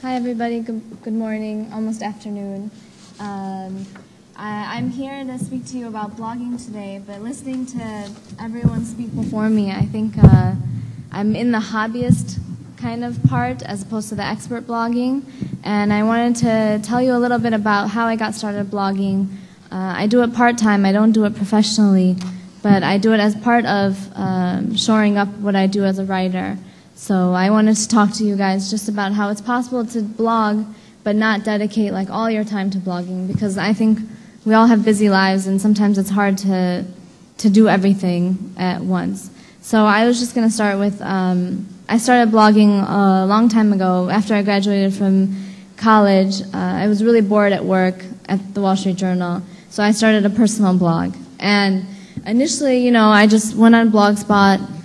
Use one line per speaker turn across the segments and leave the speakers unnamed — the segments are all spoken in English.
Hi, everybody. Good, good morning, almost afternoon. Um, I, I'm here to speak to you about blogging today, but listening to everyone speak before me, I think uh, I'm in the hobbyist kind of part as opposed to the expert blogging. And I wanted to tell you a little bit about how I got started blogging. Uh, I do it part time, I don't do it professionally, but I do it as part of um, shoring up what I do as a writer. So I wanted to talk to you guys just about how it's possible to blog but not dedicate like all your time to blogging because I think we all have busy lives and sometimes it's hard to to do everything at once. So I was just going to start with um, I started blogging a long time ago after I graduated from college. Uh, I was really bored at work at the Wall Street Journal, so I started a personal blog. And initially, you know, I just went on Blogspot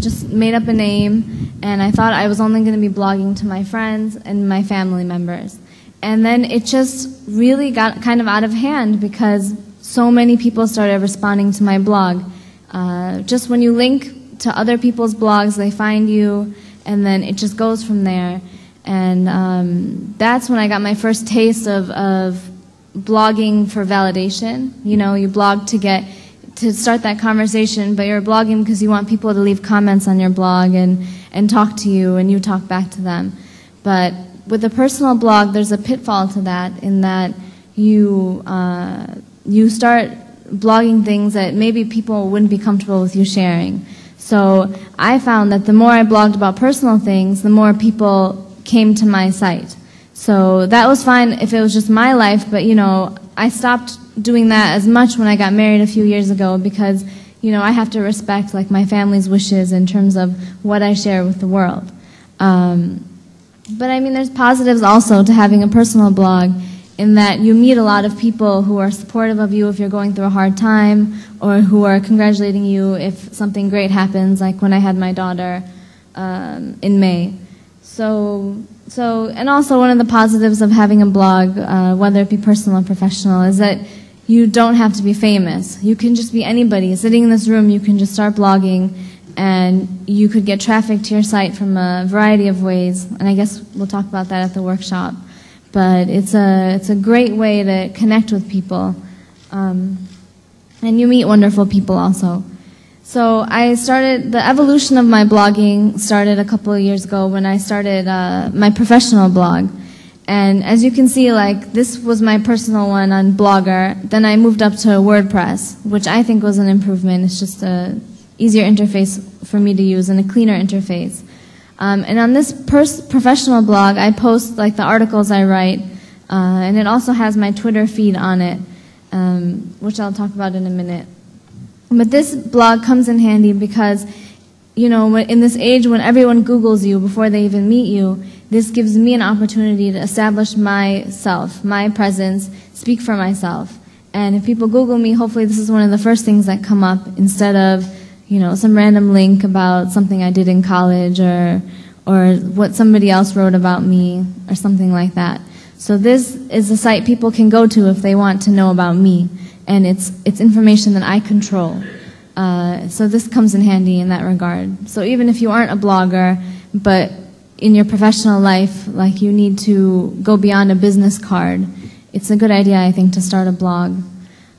just made up a name, and I thought I was only going to be blogging to my friends and my family members. And then it just really got kind of out of hand because so many people started responding to my blog. Uh, just when you link to other people's blogs, they find you, and then it just goes from there. And um, that's when I got my first taste of, of blogging for validation. You know, you blog to get to start that conversation, but you're blogging because you want people to leave comments on your blog and, and talk to you and you talk back to them. But with a personal blog, there's a pitfall to that in that you, uh, you start blogging things that maybe people wouldn't be comfortable with you sharing. So I found that the more I blogged about personal things, the more people came to my site. So that was fine if it was just my life, but you know, I stopped doing that as much when I got married a few years ago because, you know, I have to respect like my family's wishes in terms of what I share with the world. Um, but I mean, there's positives also to having a personal blog in that you meet a lot of people who are supportive of you if you're going through a hard time or who are congratulating you if something great happens, like when I had my daughter um, in May. So, so, and also one of the positives of having a blog, uh, whether it be personal or professional, is that you don't have to be famous. You can just be anybody. Sitting in this room, you can just start blogging and you could get traffic to your site from a variety of ways. And I guess we'll talk about that at the workshop. But it's a, it's a great way to connect with people. Um, and you meet wonderful people also. So I started, the evolution of my blogging started a couple of years ago when I started uh, my professional blog. And as you can see, like this was my personal one on Blogger. Then I moved up to WordPress, which I think was an improvement. It's just a easier interface for me to use and a cleaner interface. Um, and on this professional blog, I post like the articles I write, uh, and it also has my Twitter feed on it, um, which I'll talk about in a minute. But this blog comes in handy because, you know, in this age when everyone Googles you before they even meet you, this gives me an opportunity to establish myself, my presence, speak for myself. And if people Google me, hopefully this is one of the first things that come up instead of, you know, some random link about something I did in college or, or what somebody else wrote about me or something like that. So this is a site people can go to if they want to know about me. And it's, it's information that I control. Uh, so this comes in handy in that regard. So even if you aren't a blogger, but in your professional life, like you need to go beyond a business card, it's a good idea, I think, to start a blog.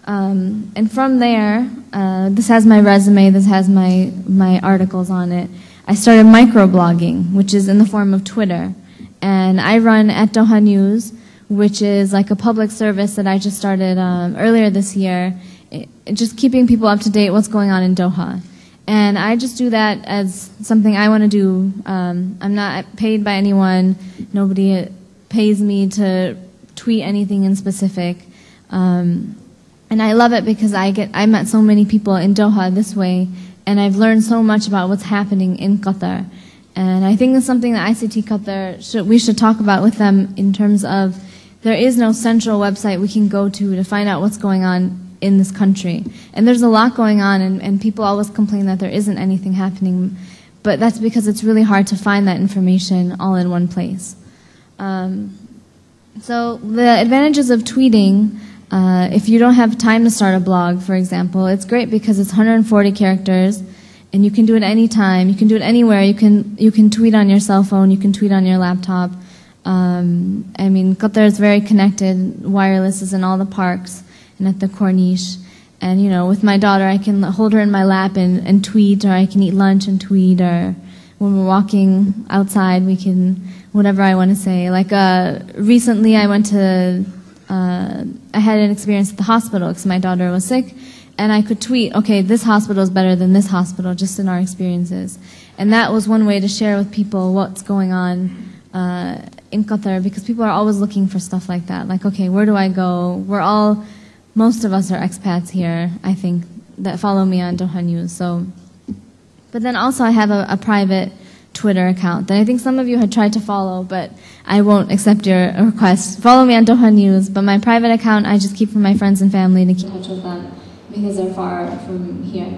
Um, and from there, uh, this has my resume, this has my, my articles on it. I started microblogging, which is in the form of Twitter. And I run at Doha News, which is like a public service that I just started um, earlier this year, it, just keeping people up to date what's going on in Doha. And I just do that as something I want to do. Um, I'm not paid by anyone. Nobody pays me to tweet anything in specific. Um, and I love it because I get I met so many people in Doha this way, and I've learned so much about what's happening in Qatar. And I think it's something that ICT Qatar should, we should talk about with them in terms of there is no central website we can go to to find out what's going on in this country. And there's a lot going on, and, and people always complain that there isn't anything happening. But that's because it's really hard to find that information all in one place. Um, so the advantages of tweeting, uh, if you don't have time to start a blog, for example, it's great because it's 140 characters, and you can do it anytime. You can do it anywhere. You can you can tweet on your cell phone. You can tweet on your laptop. Um, I mean, Qatar is very connected. Wireless is in all the parks and at the Corniche. And, you know, with my daughter, I can hold her in my lap and, and tweet, or I can eat lunch and tweet, or when we're walking outside, we can, whatever I want to say. Like, uh, recently I went to, uh, I had an experience at the hospital because my daughter was sick, and I could tweet, okay, this hospital is better than this hospital, just in our experiences. And that was one way to share with people what's going on uh, in Qatar because people are always looking for stuff like that. Like, okay, where do I go? We're all most of us are expats here, I think, that follow me on Doha News. So, but then also I have a, a, private Twitter account that I think some of you had tried to follow, but I won't accept your request. Follow me on Doha News, but my private account I just keep for my friends and family to keep in touch with them because they're far from here.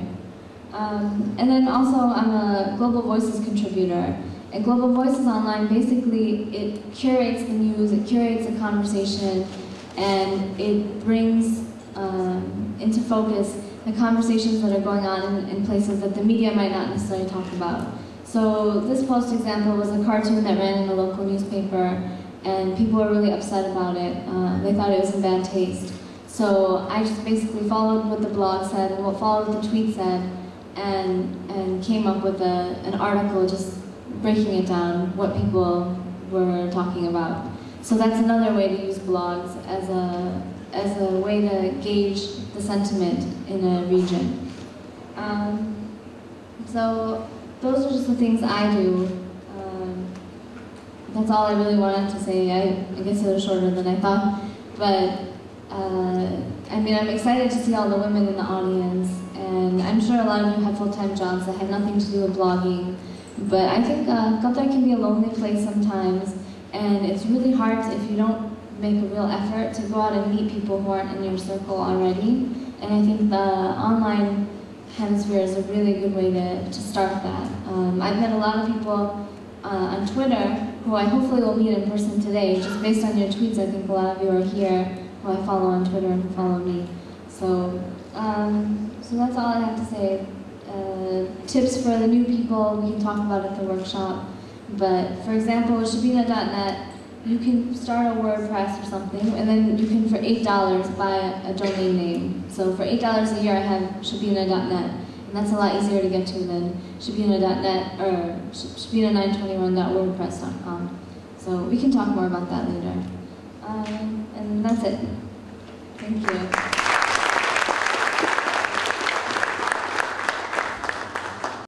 Um, and then also I'm a Global Voices contributor. And Global Voices Online, basically, it curates the news, it curates the conversation, and it brings um, into focus the conversations that are going on in, in, places that the media might not necessarily talk about. So this post example was a cartoon that ran in a local newspaper and people were really upset about it. Uh, they thought it was in bad taste. So I just basically followed what the blog said and what followed the tweet said and, and came up with a, an article just breaking it down, what people were talking about. So that's another way to use blogs as a, as a way to gauge the sentiment in a region. Um, so those are just the things I do. Um, that's all I really wanted to say. I, I guess it was shorter than I thought. But uh, I mean, I'm excited to see all the women in the audience. And I'm sure a lot of you have full-time jobs that have nothing to do with blogging. But I think uh, Qatar can be a lonely place sometimes. And it's really hard if you don't make a real effort to go out and meet people who aren't in your circle already. And I think the online hemisphere is a really good way to, to start that. Um, I've met a lot of people uh, on Twitter who I hopefully will meet in person today. Just based on your tweets, I think a lot of you are here who I follow on Twitter and who follow me. So, um, so that's all I have to say. Uh, tips for the new people we can talk about at the workshop. But for example, with Shabina.net, you can start a WordPress or something, and then you can, for $8, buy a domain name. So for $8 a year, I have Shabina.net, and that's a lot easier to get to than Shabina.net or Shabina921.wordpress.com. So we can talk more about that later. Um, and that's it. Thank you.